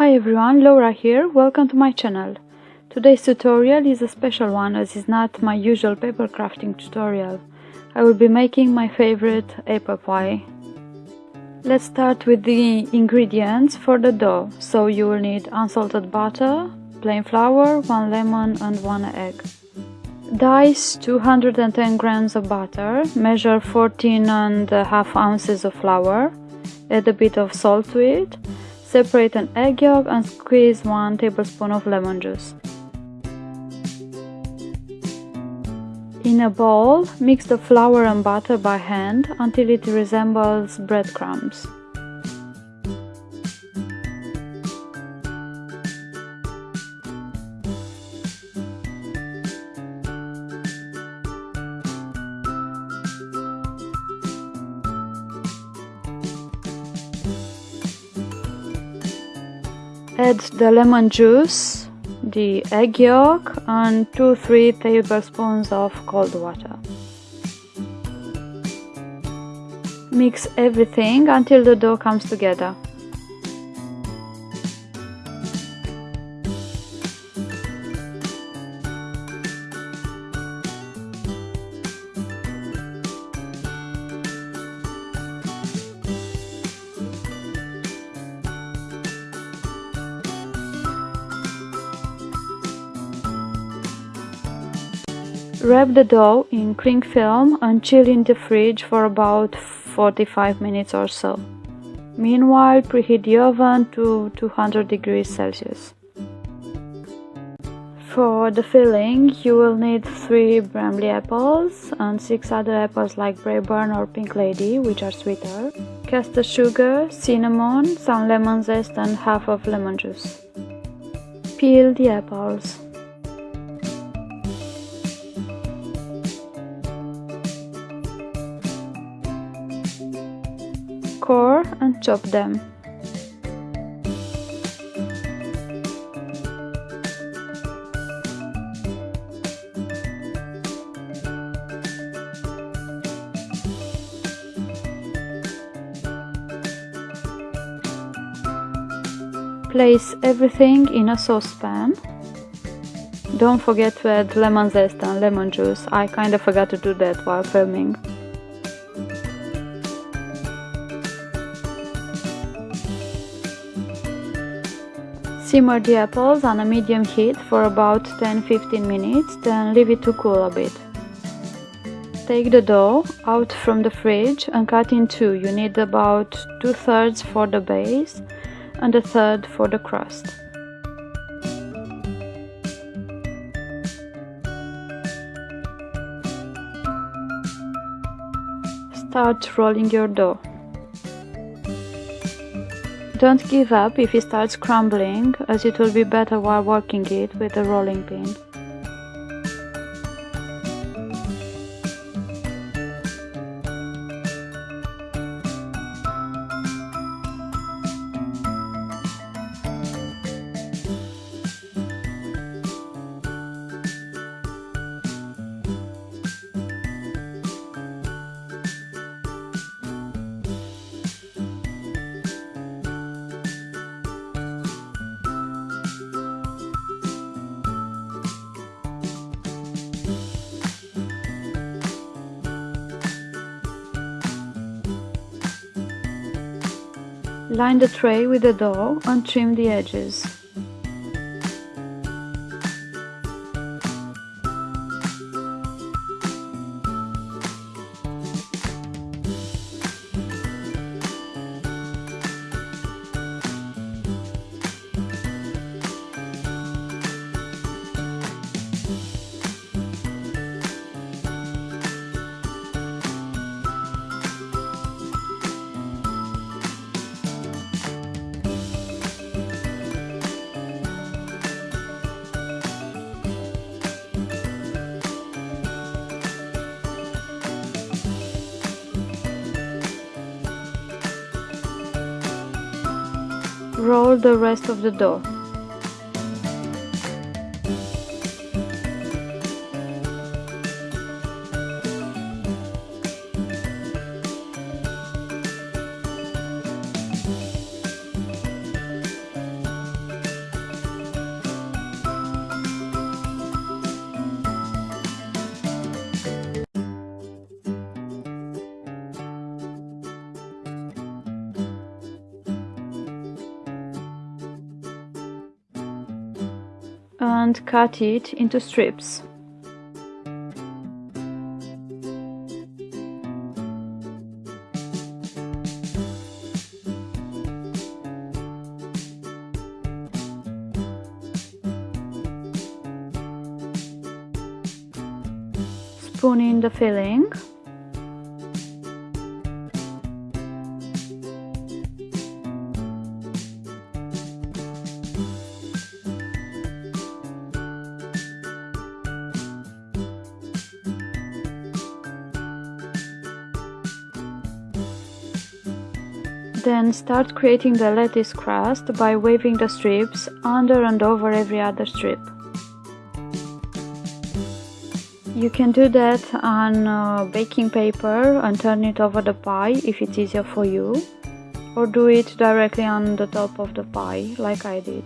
Hi everyone, Laura here, welcome to my channel. Today's tutorial is a special one as it's not my usual paper crafting tutorial. I will be making my favorite apple pie. Let's start with the ingredients for the dough. So you will need unsalted butter, plain flour, 1 lemon and 1 egg. Dice 210 grams of butter, measure 14 and a half ounces of flour, add a bit of salt to it, separate an egg yolk and squeeze 1 tablespoon of lemon juice. In a bowl, mix the flour and butter by hand until it resembles breadcrumbs. Add the lemon juice, the egg yolk and 2-3 tablespoons of cold water. Mix everything until the dough comes together. Wrap the dough in cling film and chill in the fridge for about 45 minutes or so. Meanwhile, preheat the oven to 200 degrees Celsius. For the filling, you will need 3 Bramley apples and 6 other apples like Braeburn or Pink Lady, which are sweeter, caster sugar, cinnamon, some lemon zest and half of lemon juice. Peel the apples. And chop them. Place everything in a saucepan. Don't forget to add lemon zest and lemon juice. I kinda forgot to do that while filming. Simmer the apples on a medium heat for about 10-15 minutes, then leave it to cool a bit. Take the dough out from the fridge and cut in two. You need about 2 thirds for the base and a third for the crust. Start rolling your dough. Don't give up if it starts crumbling, as it will be better while working it with a rolling pin. Line the tray with the dough and trim the edges. Roll the rest of the dough. And cut it into strips. Spoon in the filling Then start creating the lattice crust by waving the strips under and over every other strip. You can do that on uh, baking paper and turn it over the pie if it's easier for you or do it directly on the top of the pie like I did.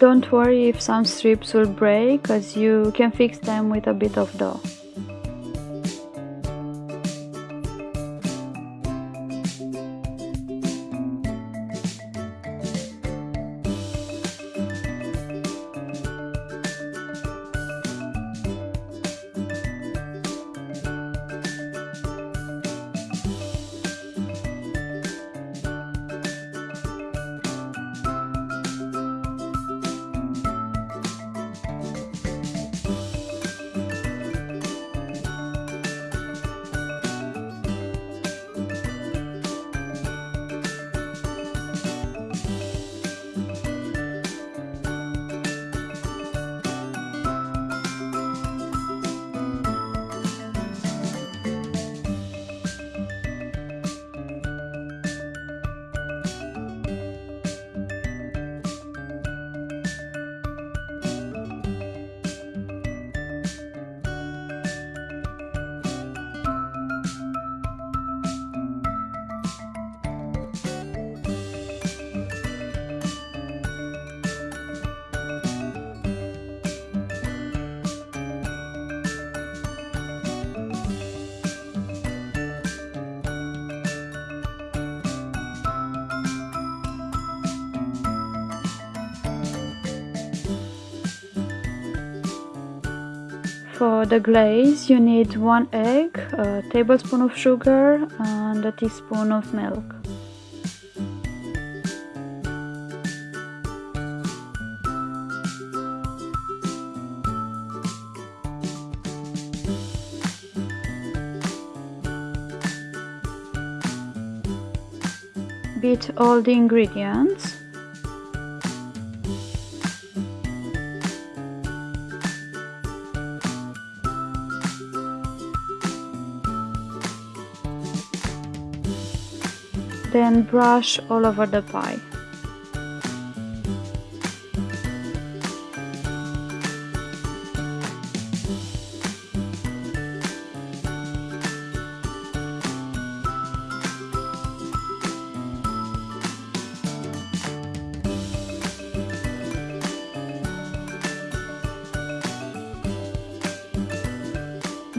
Don't worry if some strips will break as you can fix them with a bit of dough. For the glaze you need one egg, a tablespoon of sugar and a teaspoon of milk. Beat all the ingredients then brush all over the pie.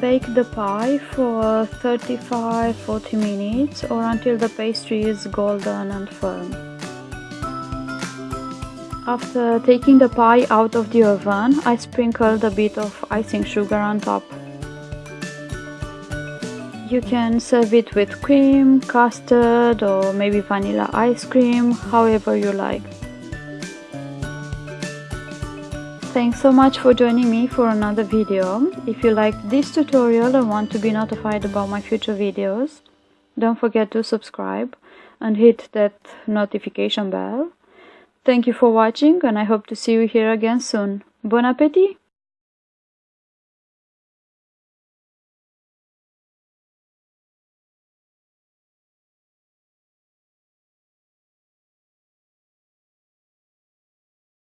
Bake the pie for 35-40 minutes or until the pastry is golden and firm. After taking the pie out of the oven, I sprinkled a bit of icing sugar on top. You can serve it with cream, custard or maybe vanilla ice cream, however you like. Thanks so much for joining me for another video. If you liked this tutorial and want to be notified about my future videos, don't forget to subscribe and hit that notification bell. Thank you for watching and I hope to see you here again soon. Bon appétit!